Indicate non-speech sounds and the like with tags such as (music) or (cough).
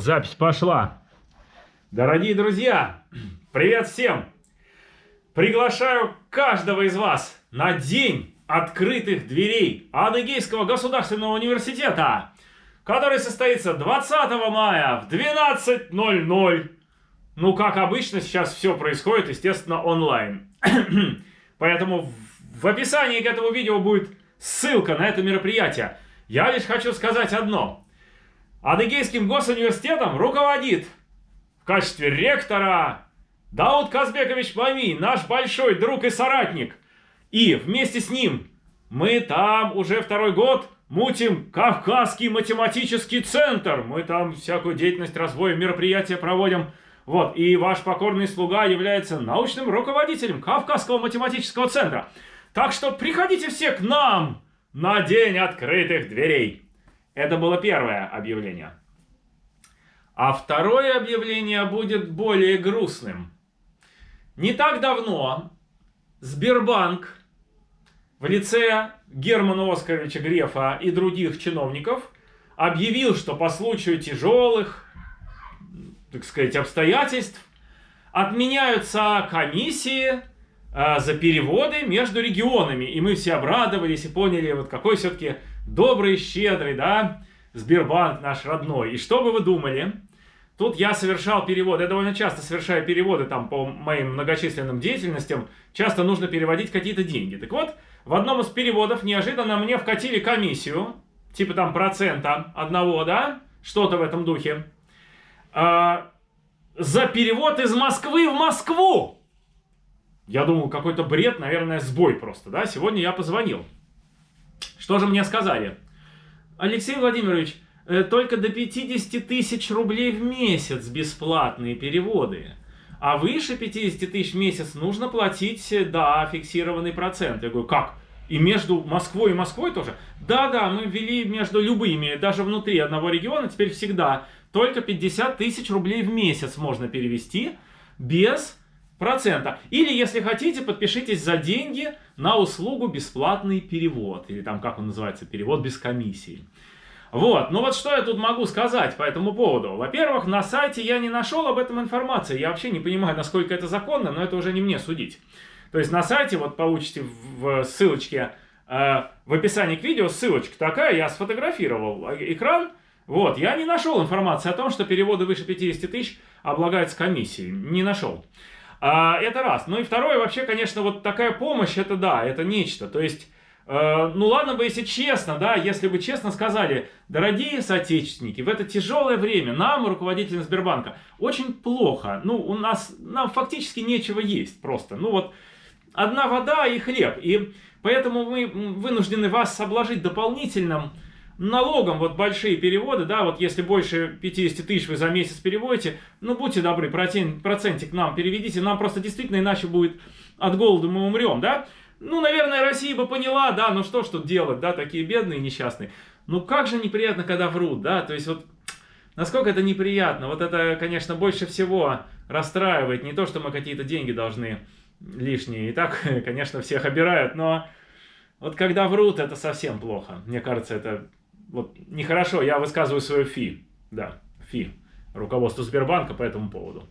Запись пошла. Дорогие друзья, привет всем! Приглашаю каждого из вас на день открытых дверей Адыгейского государственного университета, который состоится 20 мая в 12.00. Ну, как обычно, сейчас все происходит, естественно, онлайн. (clears throat) Поэтому в описании к этому видео будет ссылка на это мероприятие. Я лишь хочу сказать одно. Адыгейским госуниверситетом руководит в качестве ректора Дауд Казбекович Мами, наш большой друг и соратник. И вместе с ним мы там уже второй год мутим Кавказский математический центр. Мы там всякую деятельность, развоя, мероприятия проводим. Вот, и ваш покорный слуга является научным руководителем Кавказского математического центра. Так что приходите все к нам на день открытых дверей. Это было первое объявление. А второе объявление будет более грустным. Не так давно Сбербанк в лице Германа Оскаровича Грефа и других чиновников объявил, что по случаю тяжелых, так сказать, обстоятельств отменяются комиссии за переводы между регионами. И мы все обрадовались и поняли, вот какой все-таки добрый, щедрый, да, Сбербанк наш родной. И что бы вы думали? Тут я совершал переводы, я довольно часто совершаю переводы там по моим многочисленным деятельностям, часто нужно переводить какие-то деньги. Так вот, в одном из переводов неожиданно мне вкатили комиссию, типа там процента одного, да, что-то в этом духе, а, за перевод из Москвы в Москву. Я думал, какой-то бред, наверное, сбой просто, да. Сегодня я позвонил. Что же мне сказали? Алексей Владимирович, э, только до 50 тысяч рублей в месяц бесплатные переводы. А выше 50 тысяч в месяц нужно платить, э, да, фиксированный процент. Я говорю, как? И между Москвой и Москвой тоже? Да-да, мы ввели между любыми, даже внутри одного региона, теперь всегда только 50 тысяч рублей в месяц можно перевести без процента. Или, если хотите, подпишитесь за деньги на услугу бесплатный перевод. Или там, как он называется, перевод без комиссии. Вот, ну вот что я тут могу сказать по этому поводу. Во-первых, на сайте я не нашел об этом информации. Я вообще не понимаю, насколько это законно, но это уже не мне судить. То есть на сайте, вот получите в ссылочке, э, в описании к видео ссылочка такая, я сфотографировал экран. Вот, я не нашел информации о том, что переводы выше 50 тысяч облагаются комиссией. Не нашел. А, это раз. Ну и второе, вообще, конечно, вот такая помощь, это да, это нечто. То есть, э, ну ладно бы, если честно, да, если бы честно сказали, дорогие соотечественники, в это тяжелое время нам, руководителям Сбербанка, очень плохо. Ну, у нас, нам фактически нечего есть просто. Ну вот, одна вода и хлеб. И поэтому мы вынуждены вас обложить дополнительным налогом вот большие переводы, да, вот если больше 50 тысяч вы за месяц переводите, ну будьте добры, процент, процентик нам переведите, нам просто действительно иначе будет от голода мы умрем, да. Ну, наверное, Россия бы поняла, да, ну что ж тут делать, да, такие бедные, несчастные. Ну как же неприятно, когда врут, да, то есть вот насколько это неприятно, вот это, конечно, больше всего расстраивает, не то, что мы какие-то деньги должны лишние, и так, (laughs) конечно, всех обирают, но вот когда врут, это совсем плохо, мне кажется, это вот нехорошо, я высказываю свое фи, да, фи, руководству Сбербанка по этому поводу.